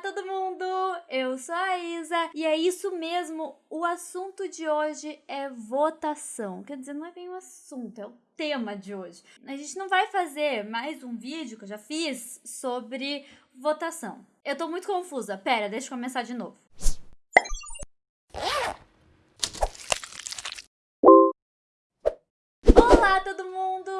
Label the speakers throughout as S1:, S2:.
S1: todo mundo! Eu sou a Isa e é isso mesmo, o assunto de hoje é votação. Quer dizer, não é bem o assunto, é o tema de hoje. A gente não vai fazer mais um vídeo que eu já fiz sobre votação. Eu tô muito confusa, pera, deixa eu começar de novo. Olá todo mundo,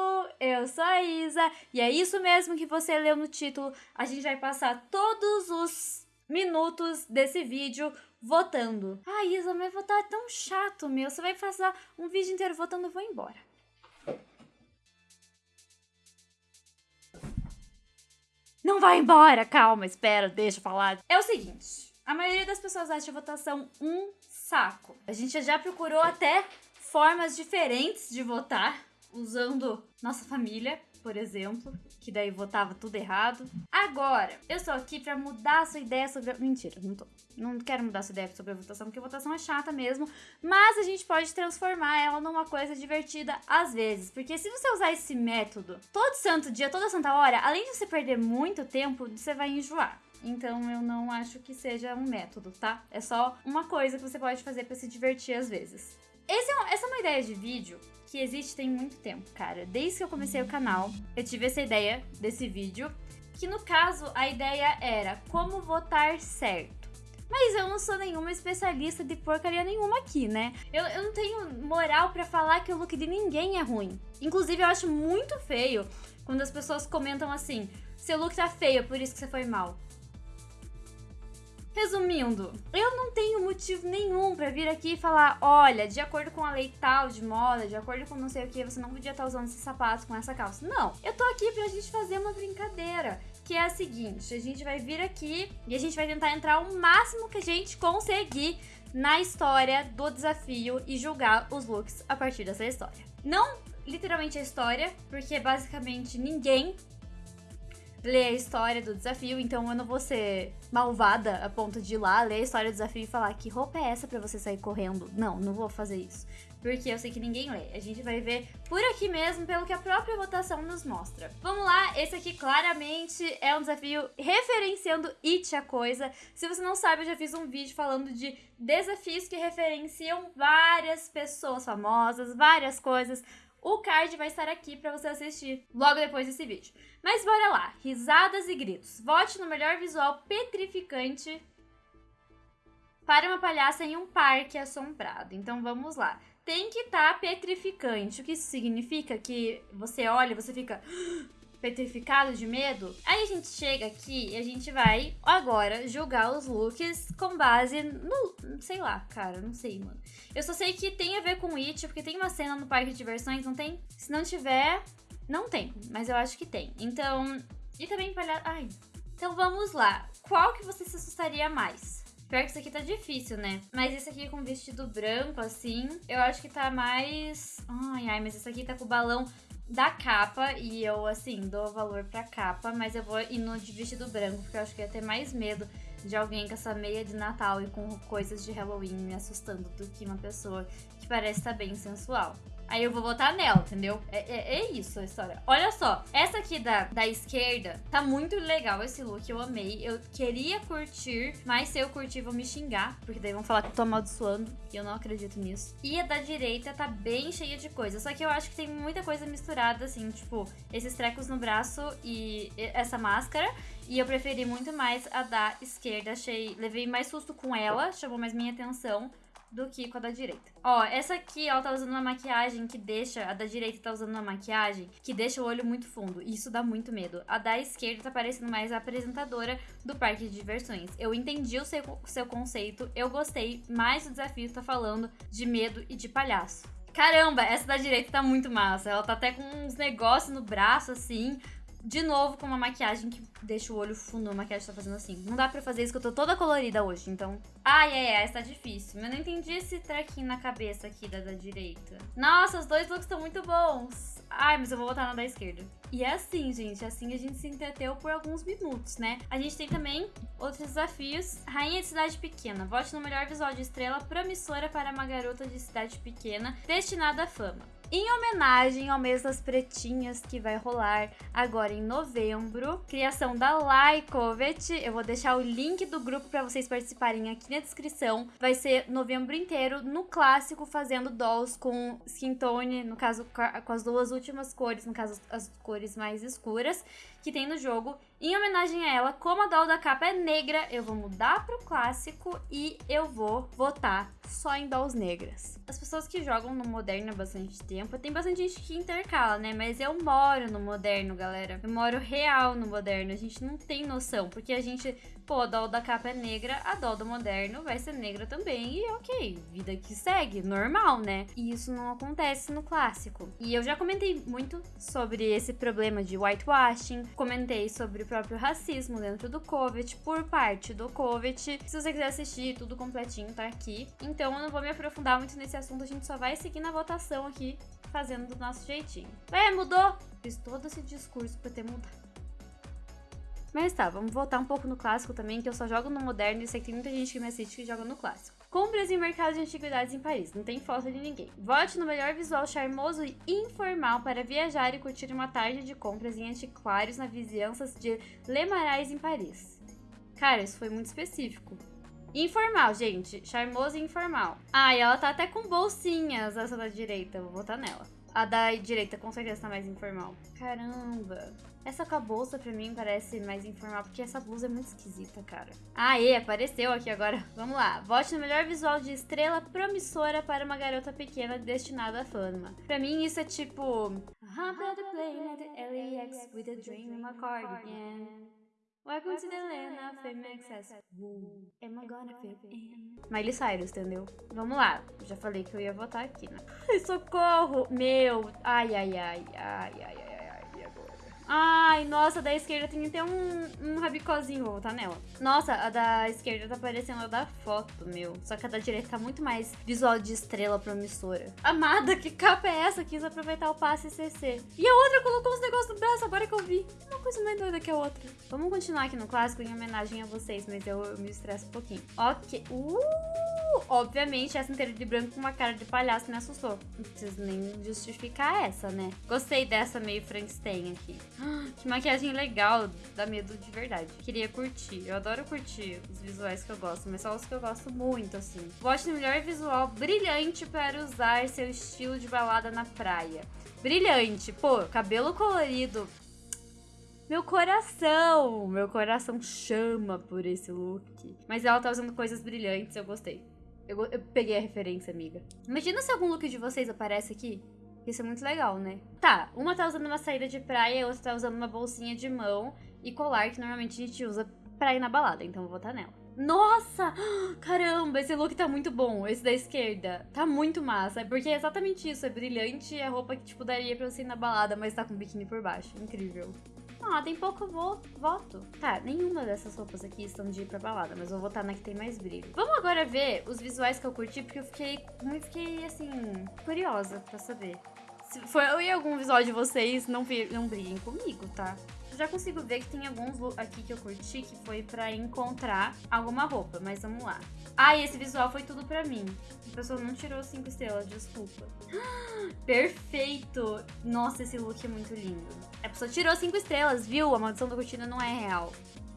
S1: eu sou a Isa e é isso mesmo que você leu no título. A gente vai passar todos os minutos desse vídeo votando. Ah, Isa, mas votar é tão chato, meu. Você vai passar um vídeo inteiro votando, eu vou embora. Não vai embora, calma, espera, deixa eu falar. É o seguinte, a maioria das pessoas acha a votação um saco. A gente já procurou até formas diferentes de votar, usando nossa família, por exemplo, que daí votava tudo errado. Agora, eu sou aqui pra mudar a sua ideia sobre... Mentira, não tô. Não quero mudar a sua ideia sobre a votação, porque a votação é chata mesmo, mas a gente pode transformar ela numa coisa divertida às vezes, porque se você usar esse método todo santo dia, toda santa hora, além de você perder muito tempo, você vai enjoar. Então eu não acho que seja um método, tá? É só uma coisa que você pode fazer para se divertir às vezes. É essa é uma ideia de vídeo que existe tem muito tempo, cara. Desde que eu comecei o canal, eu tive essa ideia desse vídeo, que no caso a ideia era como votar certo. Mas eu não sou nenhuma especialista de porcaria nenhuma aqui, né? Eu, eu não tenho moral para falar que o look de ninguém é ruim. Inclusive, eu acho muito feio quando as pessoas comentam assim: seu look tá feio, por isso que você foi mal. Resumindo, eu não tenho motivo nenhum para vir aqui e falar, olha, de acordo com a lei tal de moda, de acordo com não sei o que, você não podia estar usando esse sapato com essa calça. Não, eu tô aqui pra gente fazer uma brincadeira, que é a seguinte, a gente vai vir aqui e a gente vai tentar entrar o máximo que a gente conseguir na história do desafio e julgar os looks a partir dessa história. Não literalmente a história, porque basicamente ninguém ler a história do desafio, então eu não vou ser malvada a ponto de ir lá, ler a história do desafio e falar que roupa é essa para você sair correndo. Não, não vou fazer isso. Porque eu sei que ninguém lê. A gente vai ver por aqui mesmo, pelo que a própria votação nos mostra. Vamos lá, esse aqui claramente é um desafio referenciando It a Coisa. Se você não sabe, eu já fiz um vídeo falando de desafios que referenciam várias pessoas famosas, várias coisas. O card vai estar aqui para você assistir logo depois desse vídeo. Mas bora lá, risadas e gritos. Vote no melhor visual petrificante para uma palhaça em um parque assombrado. Então vamos lá. Tem que estar tá petrificante. O que significa? Que você olha você fica petrificado de medo. Aí a gente chega aqui e a gente vai agora julgar os looks com base no... Sei lá, cara, não sei, mano. Eu só sei que tem a ver com It, porque tem uma cena no parque de diversões, não tem? Se não tiver, não tem, mas eu acho que tem. Então, e também palhaço... Ai, então vamos lá. Qual que você se assustaria mais? Pior que isso aqui tá difícil, né? Mas esse aqui com vestido branco, assim, eu acho que tá mais... Ai, ai, mas esse aqui tá com balão da capa e eu, assim, dou valor pra capa, mas eu vou ir no de vestido branco, porque eu acho que ia ter mais medo de alguém com essa meia de Natal e com coisas de Halloween me assustando do que uma pessoa que parece estar bem sensual. Aí eu vou votar nela, entendeu? É, é, é, isso a história. Olha só, essa aqui da, da esquerda, tá muito legal esse look, eu amei. Eu queria curtir, mas se eu curtir vão me xingar, porque daí vão falar que eu tô amaldiçoando, e eu não acredito nisso. E a da direita tá bem cheia de coisa, só que eu acho que tem muita coisa misturada, assim, tipo, esses trecos no braço e essa máscara. E eu preferi muito mais a da esquerda, achei, levei mais susto com ela, chamou mais minha atenção do que com a da direita. Ó, essa aqui, ela tá usando uma maquiagem que deixa... A da direita tá usando uma maquiagem que deixa o olho muito fundo. Isso dá muito medo. A da esquerda tá parecendo mais a apresentadora do parque de diversões. Eu entendi o seu, seu conceito, eu gostei, mas o desafio tá falando de medo e de palhaço. Caramba, essa da direita tá muito massa. Ela tá até com uns negócios no braço, assim, de novo com uma maquiagem que deixa o olho fundo, a maquiagem tá fazendo assim. Não dá pra fazer isso que eu tô toda colorida hoje, então... Ai, ai, ai, essa tá difícil. Mas eu não entendi esse trequinho na cabeça aqui da, da direita. Nossa, os dois looks estão muito bons. Ai, mas eu vou botar na da esquerda. E é assim, gente, assim a gente se entreteu por alguns minutos, né? A gente tem também outros desafios. Rainha de cidade pequena. Vote no melhor visual de estrela promissora para uma garota de cidade pequena destinada à fama. em homenagem ao mês das pretinhas que vai rolar agora em novembro. Criação da Lycovet. Eu vou deixar o link do grupo para vocês participarem aqui na descrição. Vai ser novembro inteiro no clássico fazendo dolls com skin tone, no caso com as duas últimas cores, no caso as cores mais escuras que tem no jogo. Em homenagem a ela, como a doll da capa é negra, eu vou mudar pro clássico e eu vou votar só em dolls negras. As pessoas que jogam no moderno há bastante tempo, tem bastante gente que intercala, né? Mas eu moro no moderno, galera. Eu moro real no moderno. A gente não tem noção, porque a gente pô, a doll da capa é negra, a doll do moderno vai ser negra também. E ok, vida que segue, normal, né? E isso não acontece no clássico. E eu já comentei muito sobre esse problema de whitewashing, comentei sobre o próprio racismo dentro do Covet, por parte do Covet. Se você quiser assistir tudo completinho, tá aqui. Então eu não vou me aprofundar muito nesse assunto, a gente só vai seguir na votação aqui, fazendo do nosso jeitinho. É, mudou! Fiz todo esse discurso pra ter mudado. Mas tá, vamos voltar um pouco no clássico também, que eu só jogo no moderno e sei que tem muita gente que me assiste que joga no clássico. Compras em mercado de antiguidades em Paris, não tem foto de ninguém. Vote no melhor visual charmoso e informal para viajar e curtir uma tarde de compras em antiquários na vizinhanças de Le Marais em Paris. Cara, isso foi muito específico. Informal, gente. Charmoso e informal. Ah, e ela tá até com bolsinhas, essa da direita. Vou botar nela. A da direita com certeza tá mais informal. Caramba. Essa com a bolsa pra mim parece mais informal, porque essa blusa é muito esquisita, cara. Aê, apareceu aqui agora. Vamos lá. Vote no melhor visual de estrela promissora para uma garota pequena destinada à fama. Pra mim isso é tipo... Welcome to the land of fame excess. Am I gonna? Miley Cyrus, entendeu? Vamos lá. Já falei que eu ia votar aqui, né? Ai, socorro! Meu! Ai, ai, ai, ai, ai, ai. Ai, nossa, da esquerda tem até um, um rabicozinho, vou botar nela. Nossa, a da esquerda tá parecendo a da foto, meu. Só que a da direita tá muito mais visual de estrela promissora. Amada, que capa é essa? Quis aproveitar o passe CC. E a outra colocou os negócios no braço, agora que eu vi. Uma coisa mais doida que a outra. Vamos continuar aqui no clássico em homenagem a vocês, mas eu, eu me estresso um pouquinho. Ok. Uh! Obviamente, essa inteira de branco com uma cara de palhaço me assustou. Não preciso nem justificar essa, né? Gostei dessa meio Frankenstein aqui. Que maquiagem legal, dá medo de verdade. Queria curtir. Eu adoro curtir os visuais que eu gosto, mas só os que eu gosto muito, assim. Vote no melhor visual brilhante para usar seu estilo de balada na praia. Brilhante. Pô, cabelo colorido, meu coração, meu coração chama por esse look. Mas ela tá usando coisas brilhantes, eu gostei. Eu, eu peguei a referência, amiga. Imagina se algum look de vocês aparece aqui. Isso é muito legal, né? Tá, uma tá usando uma saída de praia a outra tá usando uma bolsinha de mão e colar que normalmente a gente usa pra ir na balada, então vou botar nela. Nossa! Caramba, esse look tá muito bom, esse da esquerda. Tá muito massa, porque é exatamente isso, é brilhante e é roupa que, tipo, daria pra você ir na balada, mas tá com biquíni por baixo. Incrível. Ah, tem pouco vo voto. Tá, nenhuma dessas roupas aqui estão de ir pra balada, mas vou votar na que tem mais brilho. Vamos agora ver os visuais que eu curti, porque eu fiquei, eu fiquei assim, curiosa pra saber. Se foi eu e algum visual de vocês, não, não briguem comigo, tá? Já consigo ver que tem alguns aqui que eu curti que foi pra encontrar alguma roupa, mas vamos lá. Ah, e esse visual foi tudo pra mim. A pessoa não tirou cinco estrelas, desculpa. Perfeito! Nossa, esse look é muito lindo. A pessoa tirou cinco estrelas, viu? A maldição da cortina não é real.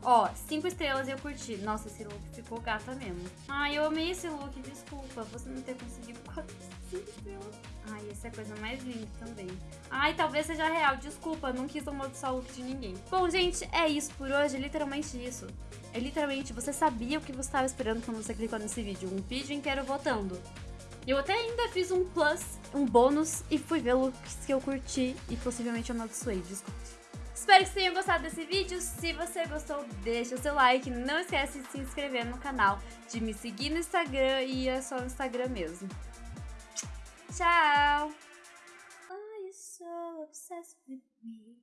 S1: Ó, cinco estrelas eu curti. Nossa, esse look ficou gata mesmo. Ai, eu amei esse look, desculpa. Você não ter conseguido quatro, estrelas. Ai, essa é a coisa mais linda também. Ai, talvez seja real, desculpa. Não quis amaldiçoar o look de ninguém. Bom, gente, é isso por hoje. É literalmente isso. É literalmente, você sabia o que você estava esperando quando você clicou nesse vídeo. Um vídeo inteiro votando. Eu até ainda fiz um plus, um bônus, e fui ver looks que eu curti e possivelmente eu amaldiçoei, desculpa. Espero que vocês tenham gostado desse vídeo. Se você gostou, deixa o seu like. Não esquece de se inscrever no canal, de me seguir no Instagram e é só no Instagram mesmo. Tchau! Obsessed with me?